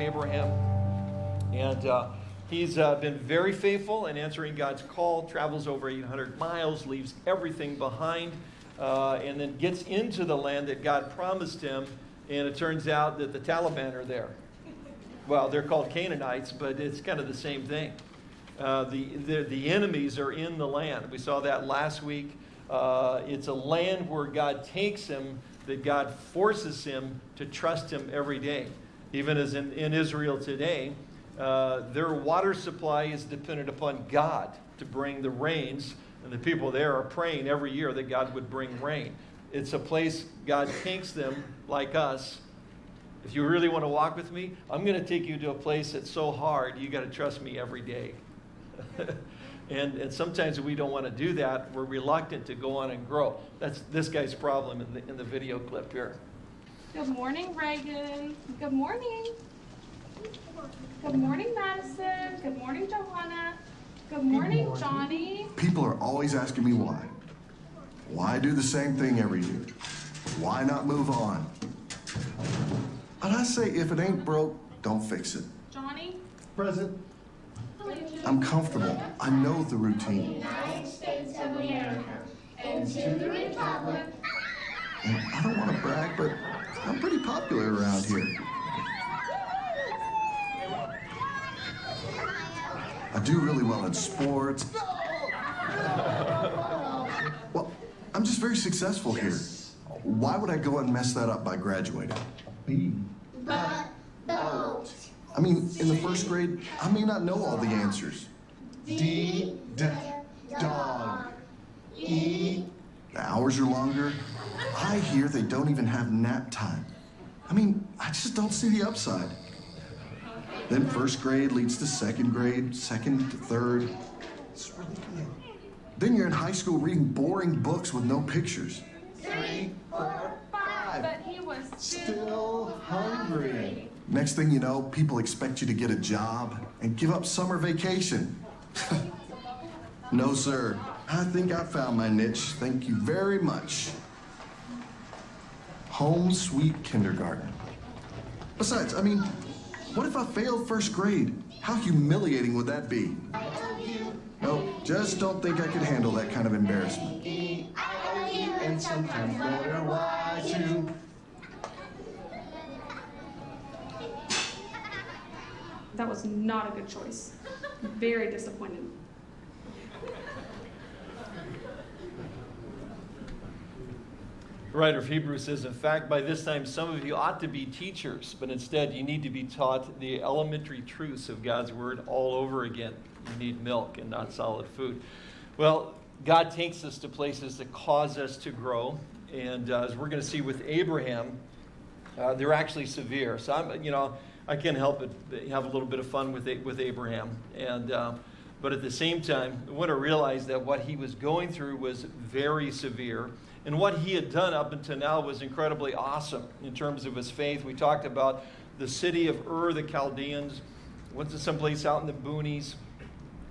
Abraham. And uh, he's uh, been very faithful in answering God's call, travels over 800 miles, leaves everything behind, uh, and then gets into the land that God promised him. And it turns out that the Taliban are there. Well, they're called Canaanites, but it's kind of the same thing. Uh, the, the, the enemies are in the land. We saw that last week. Uh, it's a land where God takes him, that God forces him to trust him every day. Even as in, in Israel today, uh, their water supply is dependent upon God to bring the rains, and the people there are praying every year that God would bring rain. It's a place God takes them, like us. If you really want to walk with me, I'm going to take you to a place that's so hard, you got to trust me every day. and, and sometimes we don't want to do that. We're reluctant to go on and grow. That's this guy's problem in the, in the video clip here. Good morning, Reagan. Good morning. Good morning, Madison. Good morning, Johanna. Good morning, morning. Johnny. People are always asking me why. Why do the same thing every year? Why not move on? And I say, if it ain't broke, don't fix it. Johnny. Present. I'm comfortable. I know the routine. United States of America and to the republic And I don't want to brag, but I'm pretty popular around here. I do really well in sports. Well, I'm just very successful here. Why would I go and mess that up by graduating? but. I mean, in the first grade, I may not know all the answers. D dog. E The hours are longer. I hear they don't even have nap time. I mean, I just don't see the upside. Then first grade leads to second grade, second to third. It's really good. Then you're in high school reading boring books with no pictures. three four five. But he was Still hungry. Next thing you know, people expect you to get a job and give up summer vacation. no, sir. I think I found my niche. Thank you very much. Home sweet kindergarten. Besides, I mean, what if I failed first grade? How humiliating would that be? Nope, just don't think I could handle that kind of embarrassment. And sometimes letter Y too. That was not a good choice. Very disappointed. Writer of Hebrews says, In fact, by this time, some of you ought to be teachers, but instead you need to be taught the elementary truths of God's Word all over again. You need milk and not solid food. Well, God takes us to places that cause us to grow. And uh, as we're going to see with Abraham, uh, they're actually severe. So I'm, you know, I can't help but have a little bit of fun with with Abraham. And uh, but at the same time, I want to realize that what he was going through was very severe. And what he had done up until now was incredibly awesome in terms of his faith. We talked about the city of Ur, the Chaldeans, went to someplace out in the boonies,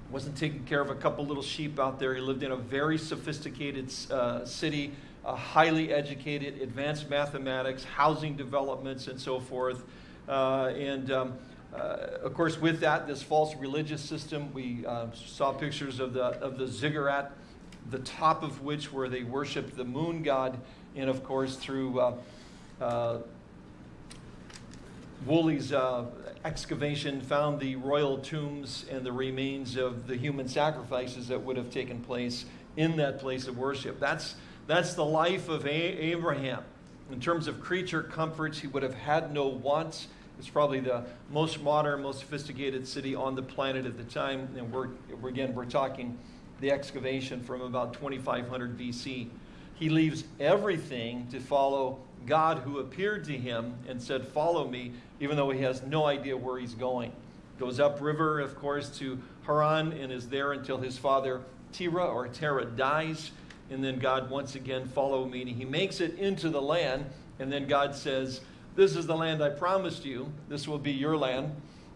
wasn't taking care of a couple little sheep out there. He lived in a very sophisticated uh, city, uh, highly educated, advanced mathematics, housing developments, and so forth. Uh, and um, uh, of course, with that, this false religious system, we uh, saw pictures of the, of the ziggurat, the top of which where they worshiped the moon god, and of course, through uh, uh, Woolley's uh, excavation found the royal tombs and the remains of the human sacrifices that would have taken place in that place of worship. That's, that's the life of A- Abraham. In terms of creature comforts, he would have had no wants. It's probably the most modern, most sophisticated city on the planet at the time. And we're, again, we're talking the excavation from about 2500 BC. He leaves everything to follow God who appeared to him and said, Follow me, even though he has no idea where he's going. Goes upriver, of course, to Haran and is there until his father Terah or Terah dies. And then God once again, follow me. And he makes it into the land. And then God says, This is the land I promised you. This will be your land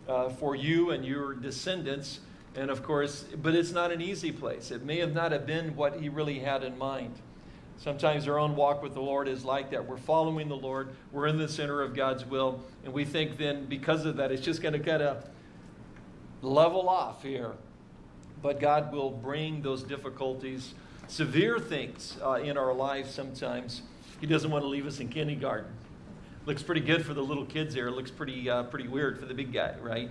uh, for you and your descendants. And of course, but it's not an easy place. It may have not have been what he really had in mind. Sometimes our own walk with the Lord is like that. We're following the Lord, we're in the center of God's will, and we think then because of that, it's just going to kind of level off here. But God will bring those difficulties, severe things uh, in our lives sometimes. He doesn't want to leave us in kindergarten. Looks pretty good for the little kids there. Looks pretty, uh, pretty weird for the big guy, right?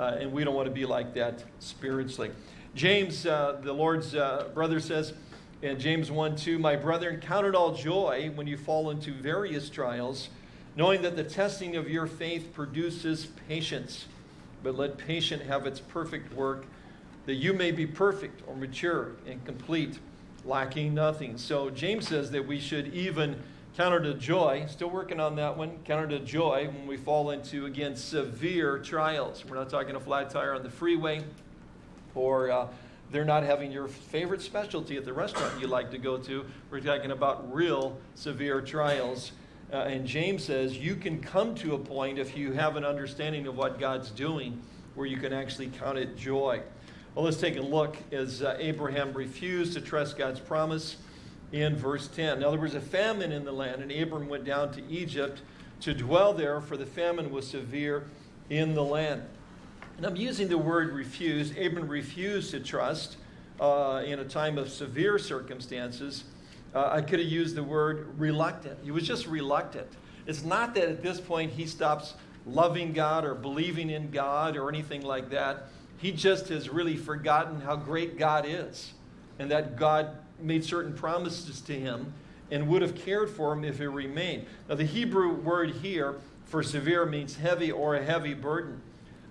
Uh, and we don't want to be like that spiritually. James, uh, the Lord's uh, brother, says in James 1 2, My brethren, count it all joy when you fall into various trials, knowing that the testing of your faith produces patience. But let patience have its perfect work, that you may be perfect or mature and complete, lacking nothing. So James says that we should even count it a joy, still working on that one, count it a joy when we fall into, again, severe trials. We're not talking a flat tire on the freeway or uh, they're not having your favorite specialty at the restaurant you like to go to. We're talking about real severe trials. Uh, and James says you can come to a point if you have an understanding of what God's doing where you can actually count it joy. Well, let's take a look as uh, Abraham refused to trust God's promise in verse 10. Now, there was a famine in the land, and Abram went down to Egypt to dwell there, for the famine was severe in the land. And I'm using the word refuse. Abram refused to trust uh, in a time of severe circumstances. Uh, I could have used the word reluctant. He was just reluctant. It's not that at this point he stops loving God or believing in God or anything like that. He just has really forgotten how great God is and that God made certain promises to him and would have cared for him if he remained. Now, the Hebrew word here for severe means heavy or a heavy burden.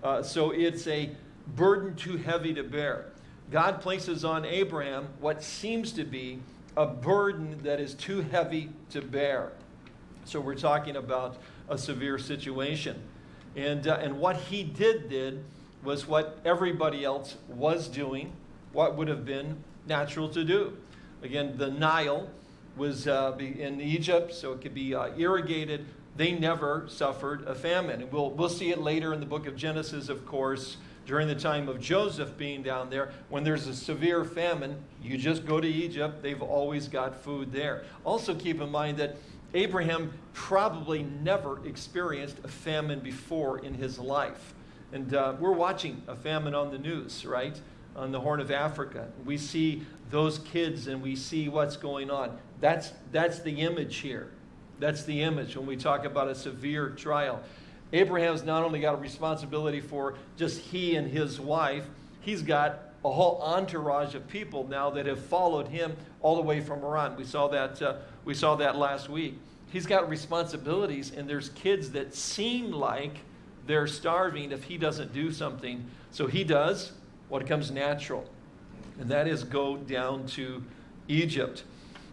Uh, so it's a burden too heavy to bear. God places on Abraham what seems to be a burden that is too heavy to bear. So we're talking about a severe situation. And, uh, and what he did did was what everybody else was doing, what would have been natural to do. Again, the Nile was uh, in Egypt, so it could be uh, irrigated they never suffered a famine. We'll, we'll see it later in the book of Genesis, of course, during the time of Joseph being down there. When there's a severe famine, you just go to Egypt. They've always got food there. Also, keep in mind that Abraham probably never experienced a famine before in his life. And uh, we're watching a famine on the news, right? On the Horn of Africa. We see those kids and we see what's going on. That's, that's the image here. That's the image when we talk about a severe trial. Abraham's not only got a responsibility for just he and his wife, he's got a whole entourage of people now that have followed him all the way from Haran. We saw that, uh, we saw that last week. He's got responsibilities, and there's kids that seem like they're starving if he doesn't do something. So he does what comes natural, and that is go down to Egypt.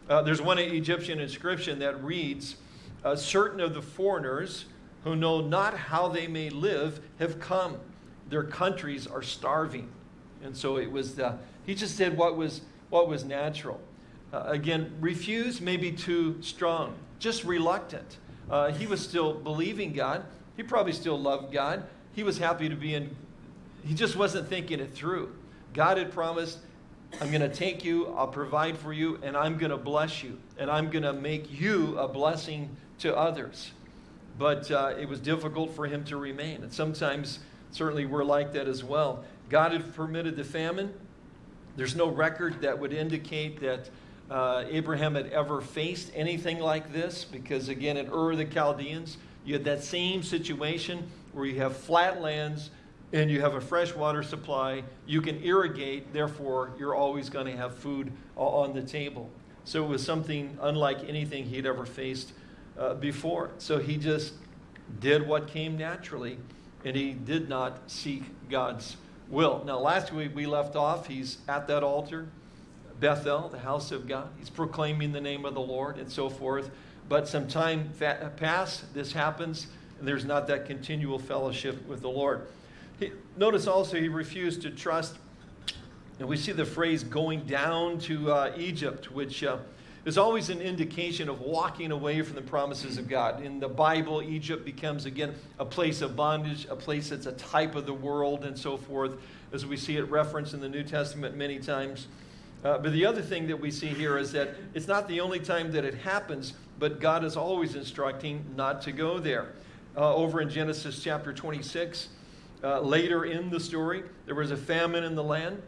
Uh, there's one Egyptian inscription that reads, uh, Certain of the foreigners who know not how they may live have come. Their countries are starving. And so it was, uh, he just did what was, what was natural. Uh, again, refuse may be too strong, just reluctant. Uh, he was still believing God. He probably still loved God. He was happy to be in, he just wasn't thinking it through. God had promised I'm going to take you, I'll provide for you, and I'm going to bless you. And I'm going to make you a blessing to others. But uh, it was difficult for him to remain. And sometimes, certainly, we're like that as well. God had permitted the famine. There's no record that would indicate that uh, Abraham had ever faced anything like this, because again, in Ur the Chaldeans, you had that same situation where you have flat lands and you have a fresh water supply, you can irrigate, therefore, you're always going to have food on the table. So it was something unlike anything he'd ever faced uh, before. So he just did what came naturally, and he did not seek God's will. Now, last week we left off, he's at that altar, Bethel, the house of God. He's proclaiming the name of the Lord and so forth. But some time passed, this happens, and there's not that continual fellowship with the Lord. He, notice also he refused to trust. And we see the phrase going down to uh, Egypt, which uh, is always an indication of walking away from the promises of God. In the Bible, Egypt becomes again a place of bondage, a place that's a type of the world, and so forth, as we see it referenced in the New Testament many times. Uh, but the other thing that we see here is that it's not the only time that it happens, but God is always instructing not to go there. Uh, over in Genesis chapter 26, uh, later in the story, there was a famine in the land.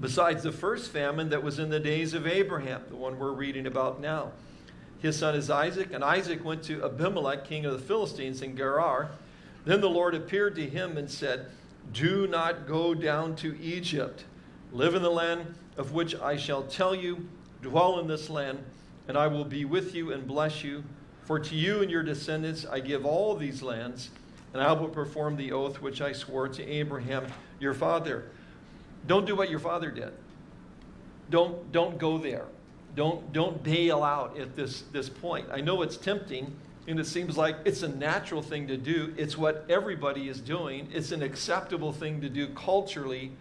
Besides the first famine that was in the days of Abraham, the one we're reading about now. His son is Isaac, and Isaac went to Abimelech, king of the Philistines, in Gerar. Then the Lord appeared to him and said, Do not go down to Egypt. Live in the land of which I shall tell you, dwell in this land, and I will be with you and bless you. For to you and your descendants I give all these lands, and I will perform the oath which I swore to Abraham your father. Don't do what your father did. Don't, don't go there. Don't, don't bail out at this, this point. I know it's tempting, and it seems like it's a natural thing to do. It's what everybody is doing. It's an acceptable thing to do culturally,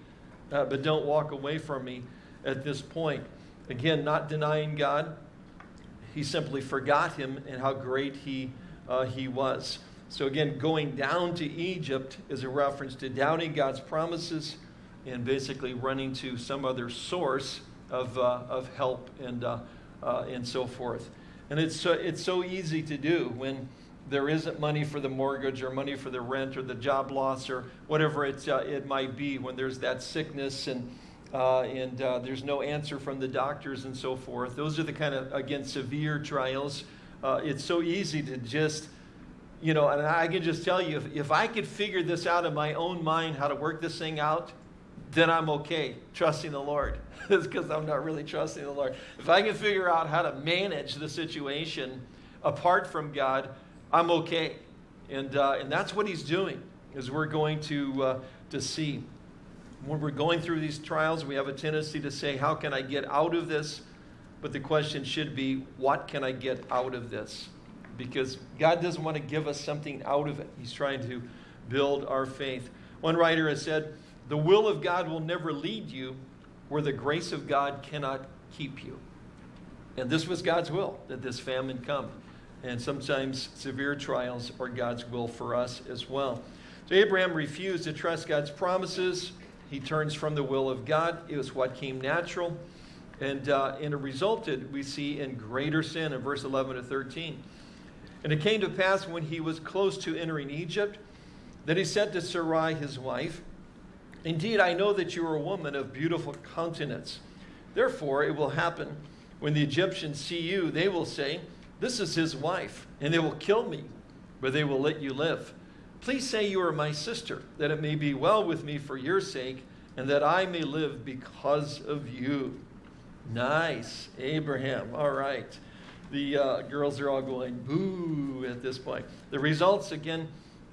uh, but don't walk away from me at this point. Again, not denying God. He simply forgot him and how great he, uh, he was. So, again, going down to Egypt is a reference to doubting God's promises and basically running to some other source of, uh, of help and, uh, uh, and so forth. And it's, so, it's so easy to do when there isn't money for the mortgage or money for the rent or the job loss or whatever it, uh, it might be, when there's that sickness and, uh, and uh, there's no answer from the doctors and so forth. Those are the kind of, again, severe trials. it's so easy to just you know, and I can just tell you, if, if I could figure this out in my own mind, how to work this thing out, then I'm okay trusting the Lord. it's because I'm not really trusting the Lord. If I can figure out how to manage the situation apart from God, I'm okay. And, uh, and that's what he's doing, is we're going to, uh, to see. When we're going through these trials, we have a tendency to say, how can I get out of this? But the question should be, what can I get out of this? Because God doesn't want to give us something out of it. He's trying to build our faith. One writer has said, the will of God will never lead you where the grace of God cannot keep you. And this was God's will, that this famine come. And sometimes severe trials are God's will for us as well. So Abraham refused to trust God's promises. He turns from the will of God. It was what came natural. And, uh, and it resulted, we see, in greater sin in verse 11 to 13. And it came to pass when he was close to entering Egypt that he said to Sarai, his wife, Indeed, I know that you are a woman of beautiful countenance. Therefore, it will happen when the Egyptians see you, they will say, This is his wife, and they will kill me, but they will let you live. Please say you are my sister, that it may be well with me for your sake, and that I may live because of you. Nice, Abraham. All right. The uh, girls are all going boo at this point. The results, again,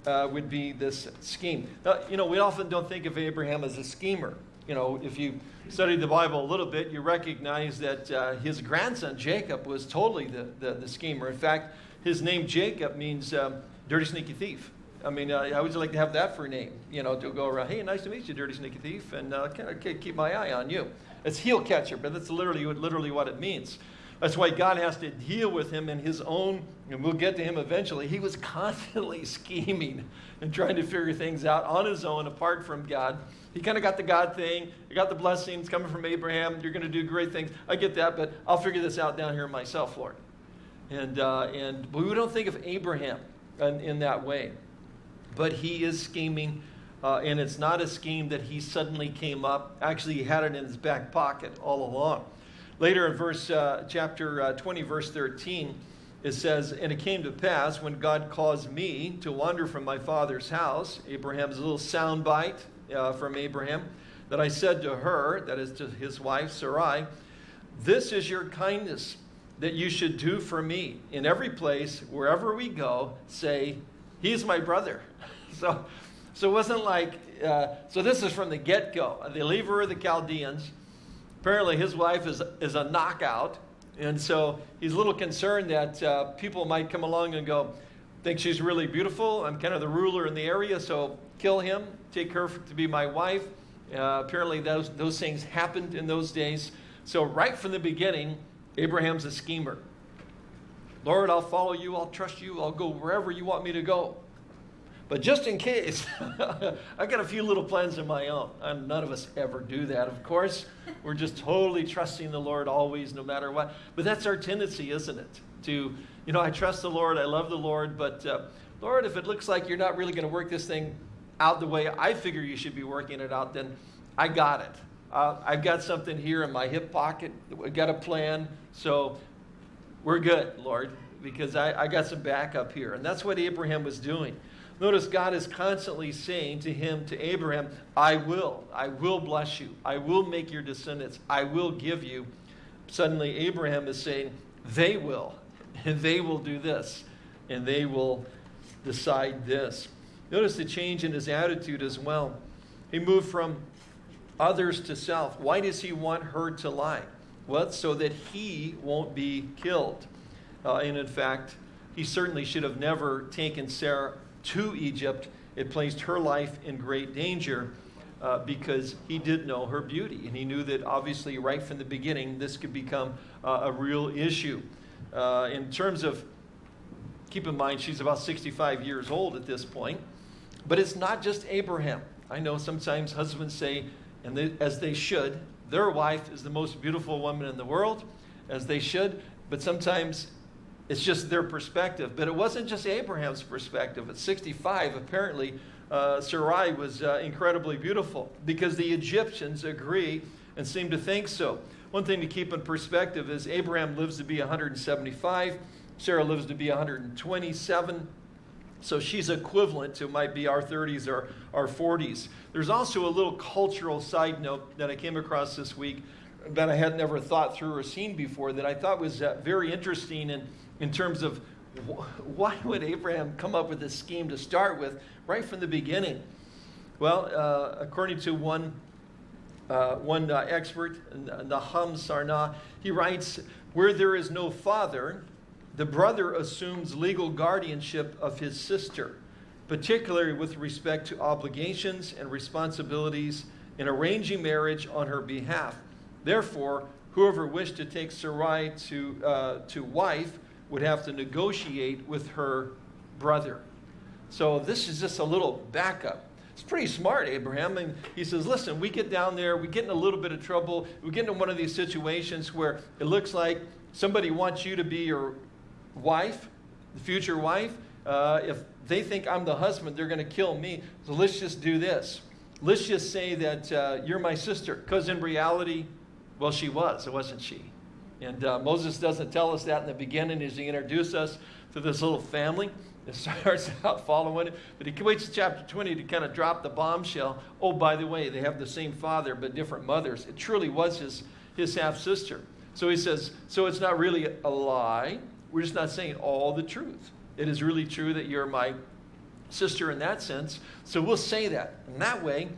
uh, would be this scheme. Now, you know, we often don't think of Abraham as a schemer. You know, if you study the Bible a little bit, you recognize that uh, his grandson Jacob was totally the, the, the, schemer. In fact, his name Jacob means um, dirty, sneaky thief. I mean, uh, how would like to have that for a name? You know, to go around, hey, nice to meet you, dirty, sneaky thief, and uh, can, can keep my eye on you. It's heel catcher, but that's literally, literally what it means. That's why God has to deal with him in his own, and we'll get to him eventually. He was constantly scheming and trying to figure things out on his own, apart from God. He kind of got the God thing. He got the blessings coming from Abraham. You're going to do great things. I get that, but I'll figure this out down here myself, Lord. And, uh, and but we don't think of Abraham in, in that way. But he is scheming, uh, and it's not a scheme that he suddenly came up. Actually, he had it in his back pocket all along. Later in verse uh, chapter uh, 20, verse 13, it says, And it came to pass when God caused me to wander from my father's house, Abraham's little soundbite uh, from Abraham, that I said to Ur, that is to his wife Sarai, This is your kindness that you should do for me. In every place, wherever we go, say, He's my brother. so, so it wasn't like, uh, so this is from the get go. They leave her the Chaldeans apparently his wife is, is a knockout. And so he's a little concerned that uh, people might come along and go, think she's really beautiful. I'm kind of the ruler in the area, so kill him, take her to be my wife. Uh, apparently, those, those things happened in those days. So, right from the beginning, Abraham's a schemer. Lord, I'll follow you, I'll trust you, I'll go wherever you want me to go. But just in case, I got a few little plans of my own. And none of us ever do that, of course. We're just totally trusting the Lord always, no matter what. But that's our tendency, isn't it? To, you know, I trust the Lord, I love the Lord, but uh, Lord, if it looks like you're not really going to work this thing out the way I figure you should be working it out, then I got it. Uh, I've got something here in my hip pocket. I've got a plan. So we're good, Lord, because I, I got some backup here. And that's what Abraham was doing. Notice God is constantly saying to him, to Abraham, I will. I will bless you. I will make your descendants. I will give you. Suddenly, Abraham is saying, they will. And they will do this. And they will decide this. Notice the change in his attitude as well. He moved from others to self. Why does he want her to lie? Well, so that he won't be killed. Uh, and in fact, he certainly should have never taken Sarah to Egypt. It placed her life in great danger uh, because he did know her beauty. And he knew that obviously, right from the beginning, this could become uh, a real issue. Uh, in terms of, keep in mind, she's about 65 years old at this point. But it's not just Abraham. I know sometimes husbands say, and they, as they should, their wife is the most beautiful woman in the world, as they should, but sometimes it's just their perspective. But it wasn't just Abraham's perspective. At 65, apparently, uh, Sarai was uh, incredibly beautiful because the Egyptians agree and seem to think so. One thing to keep in perspective is Abraham lives to be 175, Sarah lives to be 127. So she's equivalent to might be our 30s or our 40s. There's also a little cultural side note that I came across this week that I had never thought through or seen before that I thought was uh, very interesting in, in terms of wh- why would Abraham come up with this scheme to start with right from the beginning? Well, uh, according to one, uh, one uh, expert, Nahum Sarna, he writes, Where there is no father, the brother assumes legal guardianship of his sister, particularly with respect to obligations and responsibilities in arranging marriage on her behalf. Therefore, whoever wished to take Sarai to, uh, to wife would have to negotiate with her brother. So this is just a little backup. It's pretty smart, Abraham. And he says, listen, we get down there, we get in a little bit of trouble, we get into one of these situations where it looks like somebody wants you to be your wife, the future wife, uh, if they think I'm the husband, they're going to kill me. So let's just do this. Let's just say that uh, you're my sister. Because in reality, well, she was, it wasn't she? And uh, Moses doesn't tell us that in the beginning as he introduces us to this little family. It starts out following it, but he waits to chapter 20 to kind of drop the bombshell. Oh, by the way, they have the same father but different mothers. It truly was his, his half sister. So he says, so it's not really a lie. We're just not saying all the truth. It is really true that you're my sister in that sense. So we'll say that. And that way,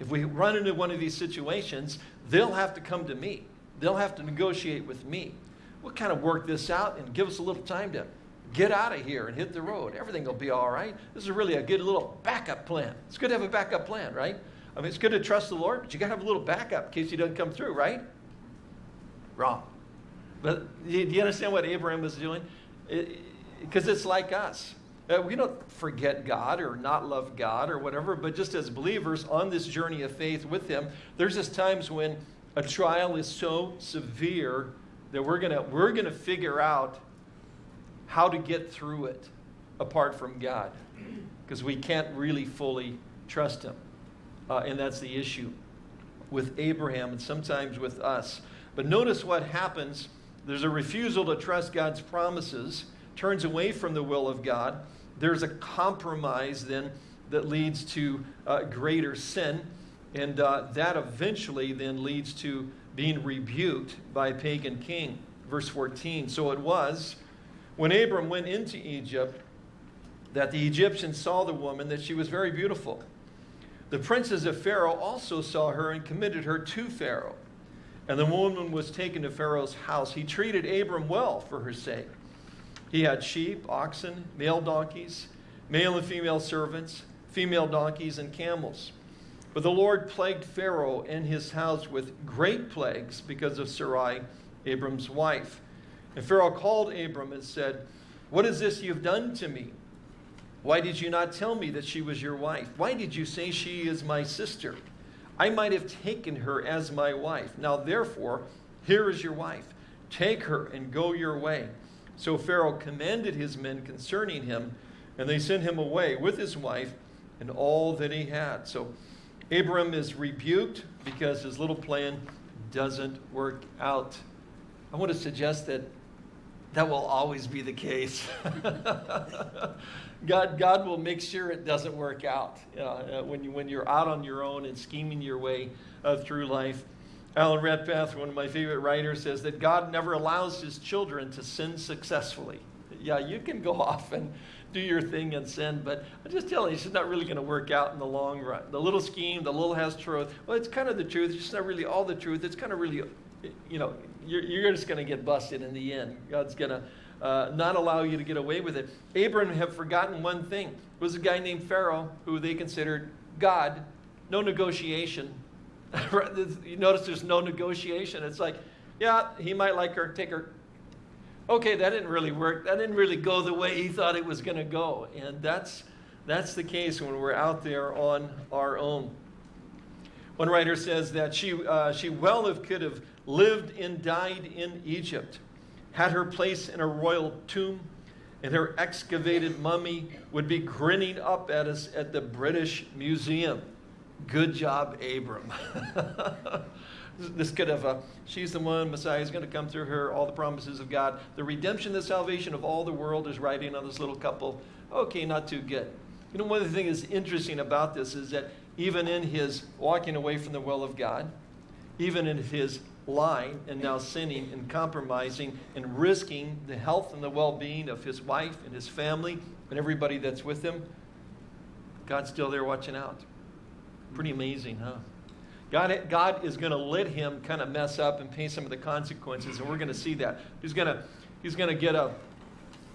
if we run into one of these situations, they'll have to come to me. They'll have to negotiate with me. We'll kind of work this out and give us a little time to get out of here and hit the road. Everything will be all right. This is really a good little backup plan. It's good to have a backup plan, right? I mean, it's good to trust the Lord, but you got to have a little backup in case he doesn't come through, right? Wrong. But do you understand what Abraham was doing? Because it, it's like us. Uh, we don't forget God or not love God or whatever, but just as believers on this journey of faith with Him, there's just times when a trial is so severe that we're gonna we're gonna figure out how to get through it apart from God, because we can't really fully trust Him, uh, and that's the issue with Abraham and sometimes with us. But notice what happens there's a refusal to trust God's promises, turns away from the will of God. There's a compromise then that leads to uh, greater sin. And uh, that eventually then leads to being rebuked by a pagan king. Verse 14. So it was when Abram went into Egypt that the Egyptians saw the woman, that she was very beautiful. The princes of Pharaoh also saw her and committed her to Pharaoh. And the woman was taken to Pharaoh's house. He treated Abram well for her sake. He had sheep, oxen, male donkeys, male and female servants, female donkeys, and camels. But the Lord plagued Pharaoh and his house with great plagues because of Sarai, Abram's wife. And Pharaoh called Abram and said, What is this you've done to me? Why did you not tell me that she was your wife? Why did you say she is my sister? I might have taken her as my wife. Now, therefore, here is your wife. Take her and go your way. So Pharaoh commanded his men concerning him, and they sent him away with his wife and all that he had. So Abram is rebuked because his little plan doesn't work out. I want to suggest that that will always be the case. God, God will make sure it doesn't work out uh, when, you, when you're out on your own and scheming your way uh, through life. Alan Redpath, one of my favorite writers, says that God never allows his children to sin successfully. Yeah, you can go off and do your thing and sin, but I'm just tell you, it's not really going to work out in the long run. The little scheme, the little has truth. Well, it's kind of the truth. It's just not really all the truth. It's kind of really, you know, you're, you're just going to get busted in the end. God's going to uh, not allow you to get away with it. Abram had forgotten one thing. It was a guy named Pharaoh who they considered God. No negotiation. you notice there's no negotiation. It's like, yeah, he might like her, take her. Okay, that didn't really work. That didn't really go the way he thought it was going to go. And that's, that's the case when we're out there on our own. One writer says that she, uh, she well could have lived and died in Egypt, had her place in a royal tomb, and her excavated mummy would be grinning up at us at the British Museum. Good job, Abram. this could have, she's the one, Messiah is going to come through her, all the promises of God. The redemption, the salvation of all the world is riding on this little couple. Okay, not too good. You know, one of the things that's interesting about this is that even in his walking away from the will of God, even in his lying and now sinning and compromising and risking the health and the well being of his wife and his family and everybody that's with him, God's still there watching out. Pretty amazing, huh? God, God is going to let him kind of mess up and pay some of the consequences, and we're going to see that. He's going to, he's going to get a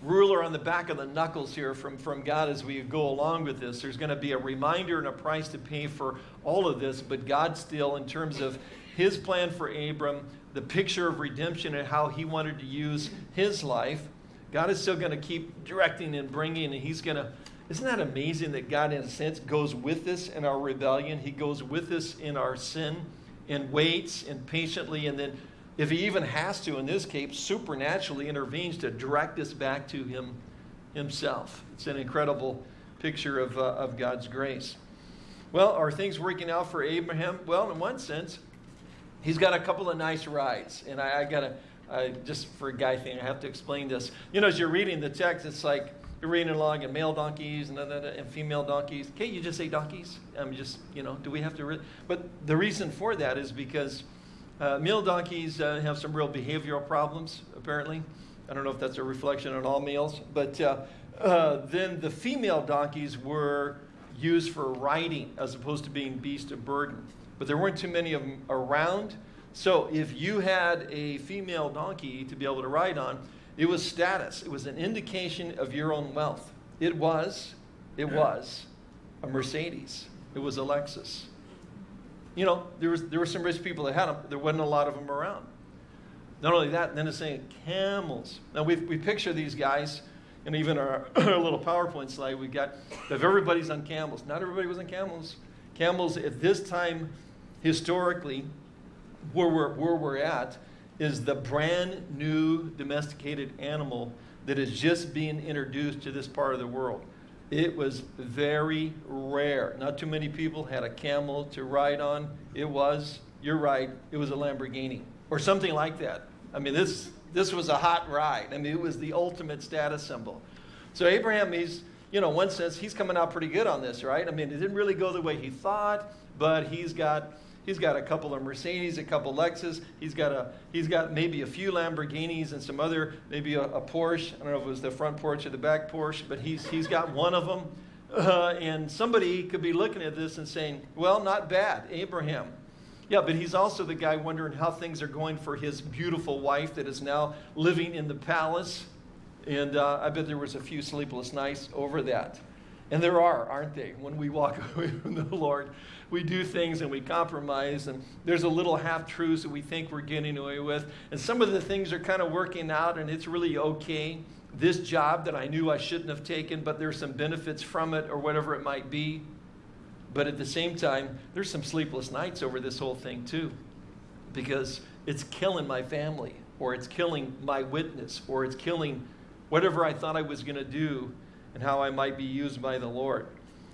ruler on the back of the knuckles here from, from God as we go along with this. There's going to be a reminder and a price to pay for all of this, but God still, in terms of his plan for Abram, the picture of redemption and how he wanted to use his life, God is still going to keep directing and bringing, and he's going to isn't that amazing that God, in a sense, goes with us in our rebellion? He goes with us in our sin and waits and patiently, and then, if He even has to, in this case, supernaturally intervenes to direct us back to Him Himself. It's an incredible picture of, uh, of God's grace. Well, are things working out for Abraham? Well, in one sense, he's got a couple of nice rides, and I, I got to. Uh, just for a guy thing, I have to explain this. You know, as you're reading the text, it's like reading along and male donkeys and, and female donkeys. Can't you just say donkeys? I'm just, you know, do we have to? But the reason for that is because uh, male donkeys uh, have some real behavioral problems, apparently. I don't know if that's a reflection on all males, but uh, uh then the female donkeys were used for riding as opposed to being beast of burden. But there weren't too many of them around. So if you had a female donkey to be able to ride on, it was status. It was an indication of your own wealth. It was, it was a Mercedes. It was a Lexus. You know, there, was, there were some rich people that had them. There wasn't a lot of them around. Not only that, then it's saying camels. Now, we we picture these guys, and even our, our little PowerPoint slide we've got, if everybody's on camels. Not everybody was on camels. Camels at this time, historically, where we're, where we're at, is the brand new domesticated animal that is just being introduced to this part of the world. It was very rare. Not too many people had a camel to ride on. It was, you're right, it was a Lamborghini or something like that. I mean, this, this was a hot ride. I mean, it was the ultimate status symbol. So Abraham, he's, you know, one sense, he's coming out pretty good on this, right? I mean, it didn't really go the way he thought, but he's got He's got a couple of Mercedes, a couple of Lexus. He's got a he's got maybe a few Lamborghinis and some other maybe a, a Porsche. I don't know if it was the front Porsche or the back Porsche, but he's he's got one of them. Uh, and somebody could be looking at this and saying, "Well, not bad, Abraham." Yeah, but he's also the guy wondering how things are going for his beautiful wife that is now living in the palace. And uh, I bet there was a few sleepless nights over that. And there are, aren't they, when we walk away from the Lord? we do things and we compromise, and there's a little half truths that we think we're getting away with. And some of the things are kind of working out, and it's really okay. this job that I knew I shouldn't have taken, but there's some benefits from it or whatever it might be. But at the same time, there's some sleepless nights over this whole thing too, because it's killing my family, or it's killing my witness, or it's killing whatever I thought I was going to do and how I might be used by the Lord.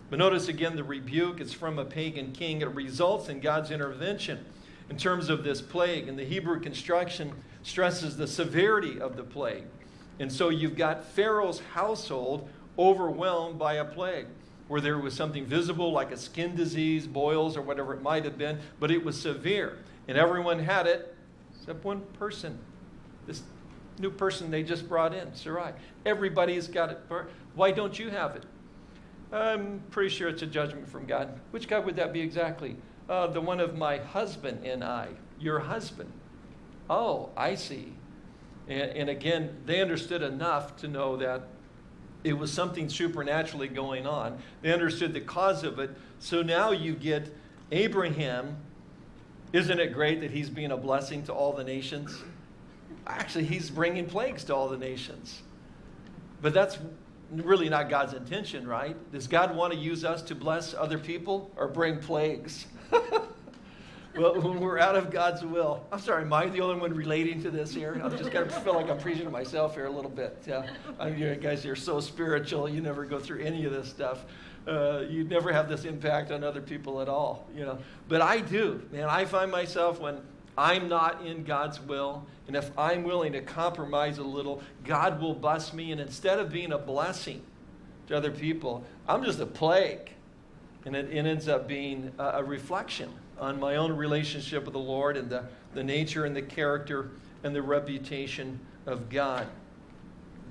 But notice again the rebuke is from a pagan king. It results in God's intervention in terms of this plague. And the Hebrew construction stresses the severity of the plague. And so you've got Pharaoh's household overwhelmed by a plague where there was something visible like a skin disease, boils, or whatever it might have been, but it was severe. And everyone had it except one person. This new person they just brought in, Sarai. Everybody's got it. Why don't you have it? I'm pretty sure it's a judgment from God. Which God would that be exactly? Uh, the one of my husband and I. Your husband. Oh, I see. And, and again, they understood enough to know that it was something supernaturally going on. They understood the cause of it. So now you get Abraham. Isn't it great that he's being a blessing to all the nations? Actually, he's bringing plagues to all the nations. But that's really not God's intention, right? Does God want to use us to bless other people or bring plagues? well, when we're out of God's will, I'm sorry, am I the only one relating to this here? I'm just going to feel like I'm preaching to myself here a little bit. Yeah, I mean, you guys, you're so spiritual. You never go through any of this stuff. Uh, you never have this impact on other people at all, you know. But I do, man. I find myself when I'm not in God's will, and if I'm willing to compromise a little, God will bless me. And instead of being a blessing to other people, I'm just a plague. And it, it ends up being a, a, reflection on my own relationship with the Lord and the, the nature and the character and the reputation of God.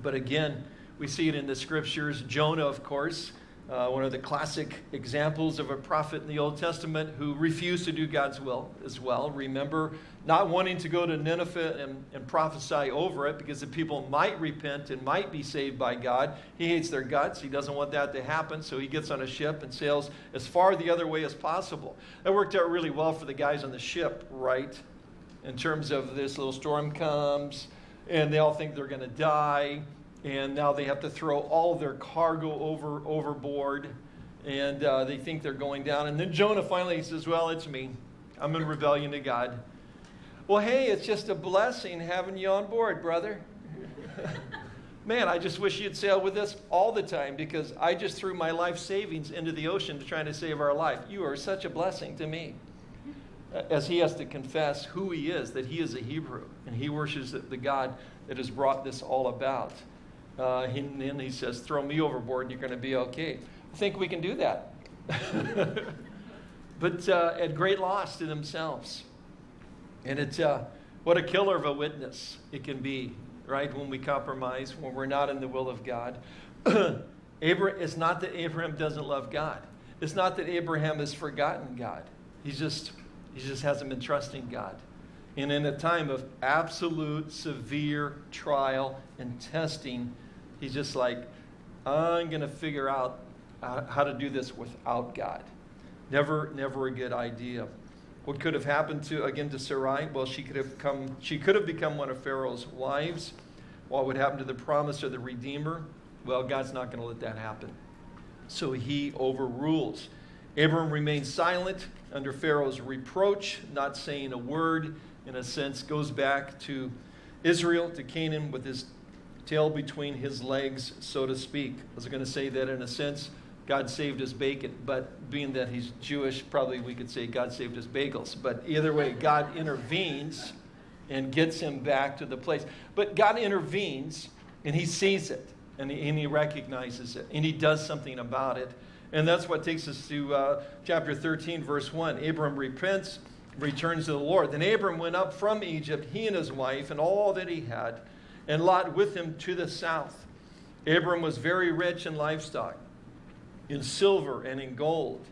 But again, we see it in the scriptures. Jonah, of course, uh, one of the classic examples of a prophet in the Old Testament who refused to do God's will as well. Remember, not wanting to go to Nineveh and, and prophesy over it because the people might repent and might be saved by God. He hates their guts. He doesn't want that to happen, so he gets on a ship and sails as far the other way as possible. That worked out really well for the guys on the ship, right? In terms of this little storm comes, and they all think they're going to die and now they have to throw all their cargo over overboard, and uh, they think they're going down. And then Jonah finally says, "Well, it's me. I'm in rebellion to God." Well, hey, it's just a blessing having you on board, brother. Man, I just wish you'd sail with us all the time because I just threw my life savings into the ocean to try to save our life. You are such a blessing to me. As he has to confess who he is, that he is a Hebrew and he worships the God that has brought this all about. Uh, and then he says, throw me overboard and you're going to be okay. I think we can do that. but uh, at great loss to themselves. And it's uh, what a killer of a witness it can be, right? When we compromise, when we're not in the will of God. Abraham, it's not that Abraham doesn't love God. It's not that Abraham has forgotten God. He's just, he just hasn't been trusting God. And in a time of absolute severe trial and testing, He's just like, I'm going to figure out uh, how to do this without God. Never, never a good idea. What could have happened to again to Sarai? Well, she could have come. She could have become one of Pharaoh's wives. What would happen to the promise of the Redeemer? Well, God's not going to let that happen. So he overrules. Abram remains silent under Pharaoh's reproach, not saying a word. In a sense, goes back to Israel, to Canaan, with his tail between his legs, so to speak. I was going to say that in a sense, God saved his bacon, but being that he's Jewish, probably we could say God saved his bagels. But either way, God intervenes and gets him back to the place. But God intervenes and he sees it and he, and he recognizes it and he does something about it. And that's what takes us to uh, chapter 13, verse 1. Abram repents, returns to the Lord. Then Abram went up from Egypt, he and his wife, and all that he had and Lot with him to the south. Abram was very rich in livestock, in silver and in gold.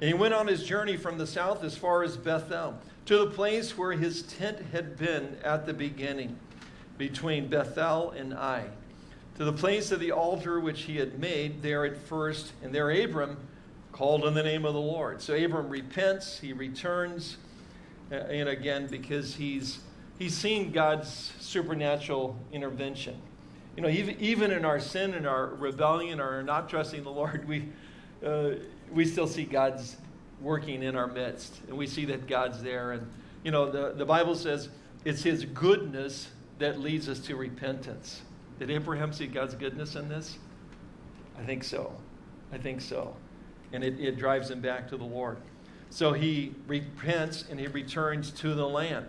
And he went on his journey from the south as far as Bethel, to the place where his tent had been at the beginning, between Bethel and Ai, to the place of the altar which he had made there at first. And there Abram called on the name of the Lord. So Abram repents, he returns, uh, and again, because he's he's seen God's supernatural intervention. You know, even, even in our sin and our rebellion or not trusting the Lord, we, uh, we still see God's working in our midst. And we see that God's there. And, you know, the, the Bible says it's His goodness that leads us to repentance. Did Abraham see God's goodness in this? I think so. I think so. And it, it drives him back to the Lord. So he repents and he returns to the land,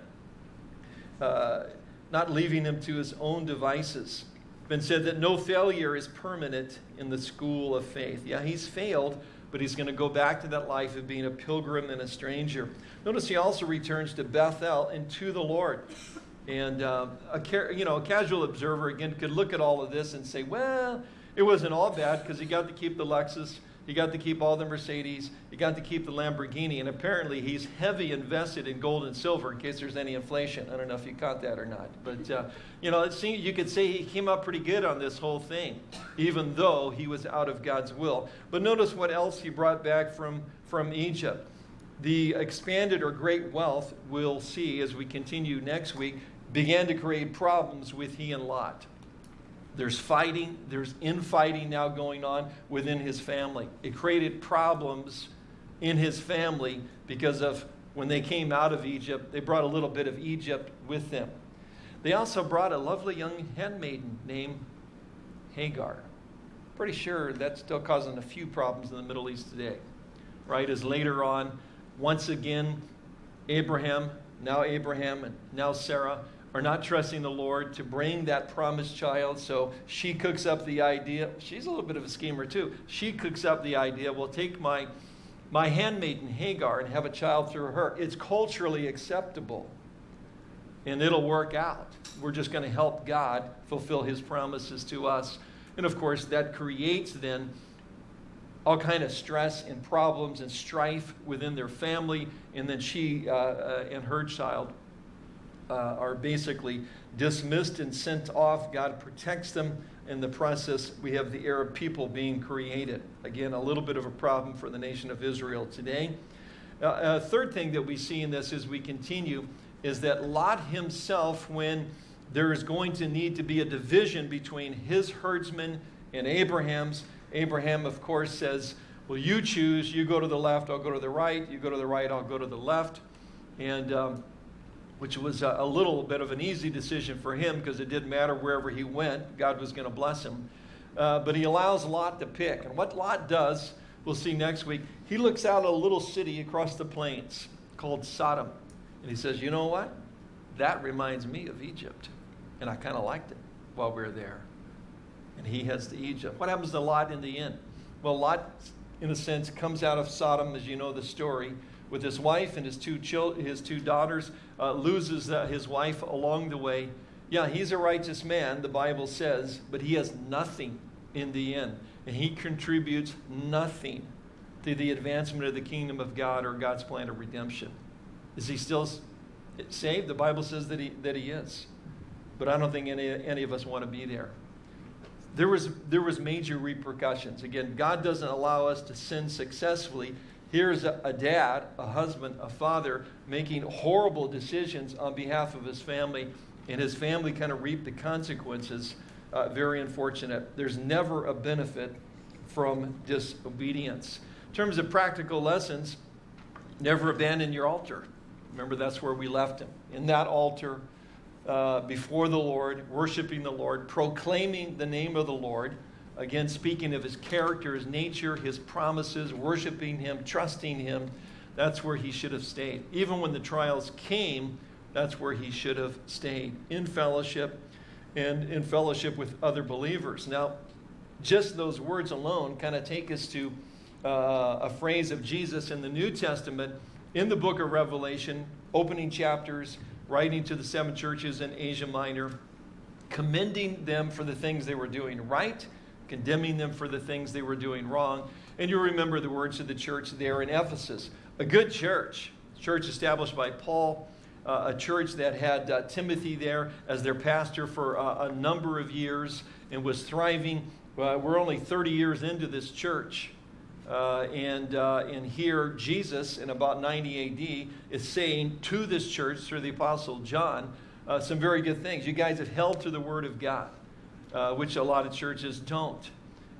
uh, not leaving him to his own devices. Been said that no failure is permanent in the school of faith. Yeah, he's failed, but he's going to go back to that life of being a pilgrim and a stranger. Notice he also returns to Bethel and to the Lord. And uh, a, you know, a casual observer, again, could look at all of this and say, well, it wasn't all bad because he got to keep the Lexus, he got to keep all the Mercedes, he got to keep the Lamborghini, and apparently he's heavy invested in gold and silver in case there's any inflation. I don't know if you caught that or not. But, uh, you know, it seems, you could say he came up pretty good on this whole thing, even though he was out of God's will. But notice what else he brought back from, from Egypt. The expanded or great wealth, we'll see as we continue next week, began to create problems with he and Lot. There's fighting, there's infighting now going on within his family. It created problems in his family because of when they came out of Egypt, they brought a little bit of Egypt with them. They also brought a lovely young handmaiden named Hagar. Pretty sure that's still causing a few problems in the Middle East today, right? As later on, once again, Abraham, now Abraham, and now Sarah are not trusting the Lord to bring that promised child. So she cooks up the idea. She's a little bit of a schemer too. She cooks up the idea, well, take my, my handmaiden Hagar and have a child through her. It's culturally acceptable and it'll work out. We're just going to help God fulfill his promises to us. And of course, that creates then all kind of stress and problems and strife within their family. And then she uh, uh, and her child uh, are basically dismissed and sent off. God protects them. In the process, we have the Arab people being created. Again, a little bit of a problem for the nation of Israel today. Uh, a third thing that we see in this as we continue is that Lot himself, when there is going to need to be a division between his herdsmen and Abraham's, Abraham, of course, says, Well, you choose. You go to the left, I'll go to the right. You go to the right, I'll go to the left. And um, which was a, little bit of an easy decision for him because it didn't matter wherever he went, God was going to bless him. Uh, but he allows Lot to pick. And what Lot does, we'll see next week, he looks out at a little city across the plains called Sodom. And he says, You know what? That reminds me of Egypt. And I kind of liked it while we were there. And he heads to Egypt. What happens to Lot in the end? Well, Lot, in a sense, comes out of Sodom, as you know the story with his wife and his two, his two daughters, uh, loses uh, his wife along the way. Yeah, he's a righteous man, the Bible says, but he has nothing in the end. And he contributes nothing to the advancement of the kingdom of God or God's plan of redemption. Is he still saved? The Bible says that he, that he is. But I don't think any, any of us want to be there. There was, there was major repercussions. Again, God doesn't allow us to sin successfully Here's a, a, dad, a husband, a father making horrible decisions on behalf of his family, and his family kind of reap the consequences. Uh, very unfortunate. There's never a benefit from disobedience. In terms of practical lessons, never abandon your altar. Remember, that's where we left him. In that altar, uh, before the Lord, worshiping the Lord, proclaiming the name of the Lord. Again, speaking of his character, his nature, his promises, worshiping him, trusting him, that's where he should have stayed. Even when the trials came, that's where he should have stayed in fellowship and in fellowship with other believers. Now, just those words alone kind of take us to uh, a phrase of Jesus in the New Testament in the book of Revelation, opening chapters, writing to the seven churches in Asia Minor, commending them for the things they were doing right condemning them for the things they were doing wrong. And you'll remember the words of the church there in Ephesus. A good church, church established by Paul, uh, a church that had uh, Timothy there as their pastor for uh, a number of years and was thriving. we're only 30 years into this church. Uh, and, uh, and here, Jesus, in about 90 AD, is saying to this church through the Apostle John uh, some very good things. You guys have held to the Word of God. Uh, which a lot of churches don't.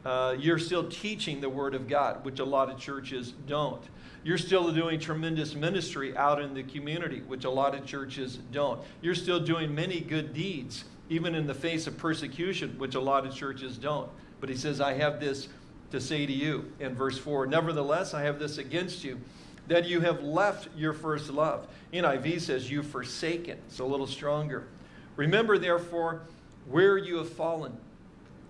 Uh, you're still teaching the Word of God, which a lot of churches don't. You're still doing tremendous ministry out in the community, which a lot of churches don't. You're still doing many good deeds, even in the face of persecution, which a lot of churches don't. But he says, I have this to say to you in verse 4 Nevertheless, I have this against you, that you have left your first love. NIV says, You've forsaken. It's a little stronger. Remember, therefore, where you have fallen.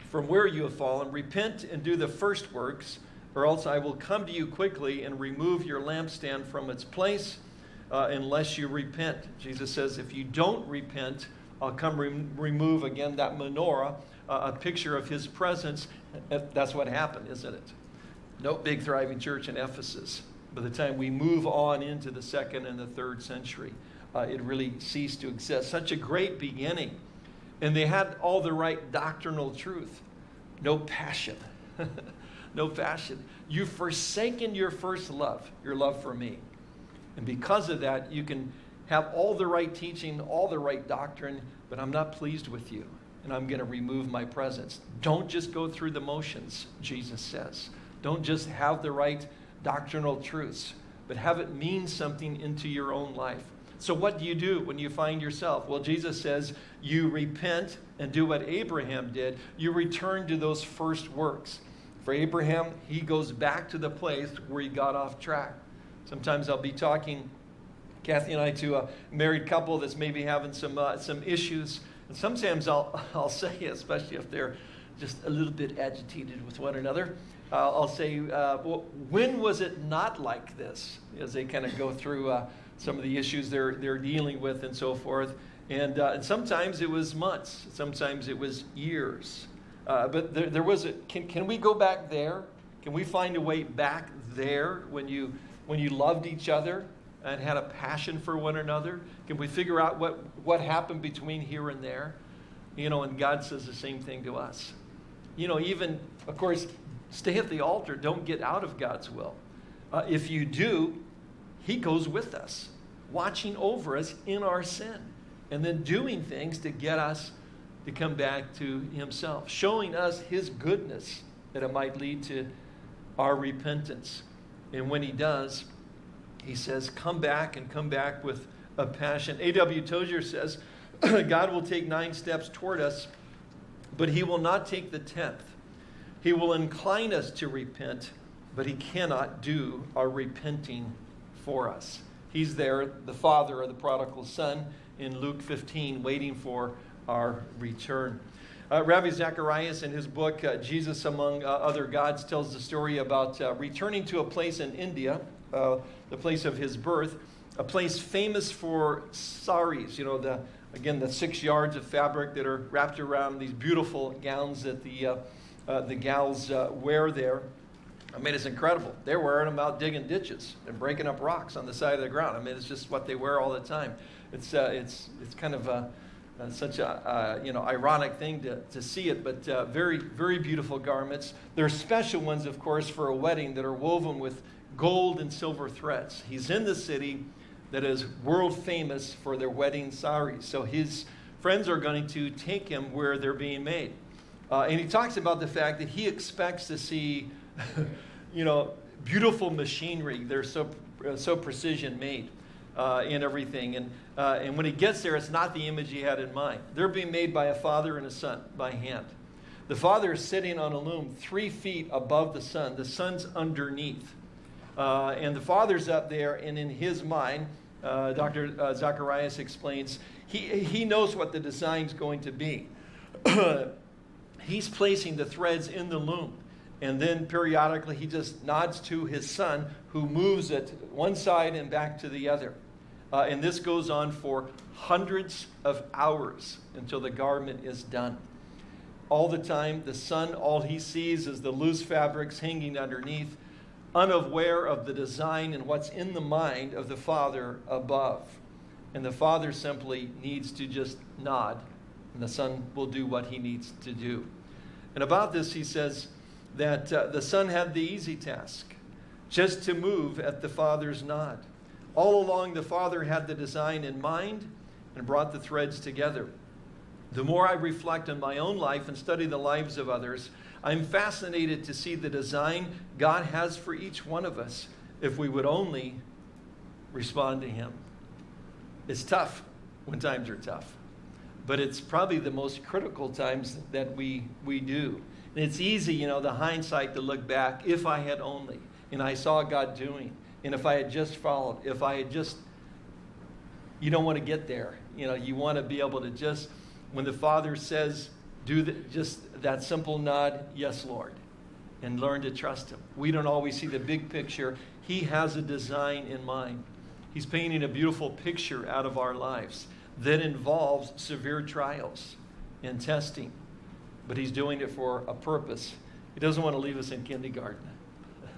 From where you have fallen, repent and do the first works, or else I will come to you quickly and remove your lampstand from its place uh, unless you repent. Jesus says, If you don't repent, I'll come re- remove again that menorah, uh, a picture of his presence. That's what happened, isn't it? No big thriving church in Ephesus. By the time we move on into the second and the third century, uh, it really ceased to exist. Such a great beginning. And they had all the right doctrinal truth. No passion. no passion. You've forsaken your first love, your love for me. And because of that, you can have all the right teaching, all the right doctrine, but I'm not pleased with you. And I'm going to remove my presence. Don't just go through the motions, Jesus says. Don't just have the right doctrinal truths, but have it mean something into your own life. So, what do you do when you find yourself? Well, Jesus says you repent and do what Abraham did. You return to those first works. For Abraham, he goes back to the place where he got off track. Sometimes I'll be talking, Kathy and I, to a married couple that's maybe having some, uh, some issues. And sometimes I'll, I'll say, especially if they're just a little bit agitated with one another, uh, I'll say, uh, well, when was it not like this? As they kind of go through uh, some of the issues they're, they're dealing with and so forth. And, uh, and sometimes it was months, sometimes it was years. Uh, but there, there was a, can, can we go back there? Can we find a way back there when you, when you loved each other and had a passion for one another? Can we figure out what, what happened between here and there? You know, and God says the same thing to us. You know, even, of course, stay at the altar. Don't get out of God's will. Uh, if you do, He goes with us, watching over us in our sin, and then doing things to get us to come back to Himself, showing us His goodness that it might lead to our repentance. And when He does, He says, Come back and come back with a passion. A.W. Tozer says, God will take nine steps toward us, but He will not take the tenth. He will incline us to repent, but He cannot do our repenting for us. He's there, the father of the prodigal son, in Luke 15, waiting for our return. Uh, Ravi Zacharias, in his book, uh, Jesus Among uh, Other Gods, tells the story about uh, returning to a place in India, uh, the place of his birth, a place famous for saris, you know, the, again, the six yards of fabric that are wrapped around these beautiful gowns that the, uh, the gals wear there. I mean, it's incredible. They're wearing them out digging ditches and breaking up rocks on the side of the ground. I mean, it's just what they wear all the time. It's, it's, it's kind of a uh, such a uh, you know ironic thing to, to see it, but uh, very very beautiful garments. There are special ones, of course, for a wedding that are woven with gold and silver threads. He's in the city that is world famous for their wedding saris, so his friends are going to take him where they're being made, uh, and he talks about the fact that he expects to see you know beautiful machinery. They're so uh, so precision made uh, in everything. And, uh, and when he gets there, it's not the image he had in mind. They're being made by a father and a son by hand. The father is sitting on a loom three feet above the son. The son's underneath. Uh, and the father's up there, and in his mind, uh, Dr. Uh, Zacharias explains, he, he knows what the design's going to be. He's placing the threads in the loom. And then periodically he just nods to his son, who moves it one side and back to the other. Uh, and this goes on for hundreds of hours until the garment is done. All the time, the son, all he sees is the loose fabrics hanging underneath, unaware of the design and what's in the mind of the father above. And the father simply needs to just nod, and the son will do what he needs to do. And about this, he says that uh, the son had the easy task, just to move at the father's nod. All along, the Father had the design in mind and brought the threads together. The more I reflect on my own life and study the lives of others, I'm fascinated to see the design God has for each one of us if we would only respond to Him. It's tough when times are tough, but it's probably the most critical times that we, we do. It's easy, you know, the hindsight to look back, if I had only, and I saw God doing, and if I had just followed, if I had just, you don't want to get there. You know, you want to be able to just, when the Father says, do the, just that simple nod, yes, Lord, and learn to trust Him. We don't always see the big picture. He has a design in mind. He's painting a beautiful picture out of our lives that involves severe trials and testing, but He's doing it for a purpose. He doesn't want to leave us in kindergarten.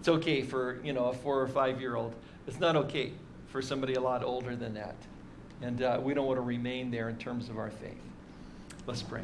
It's okay for, you know, a four or five year old. It's not okay for somebody a lot older than that. And uh, we don't want to remain there in terms of our faith. Let's pray.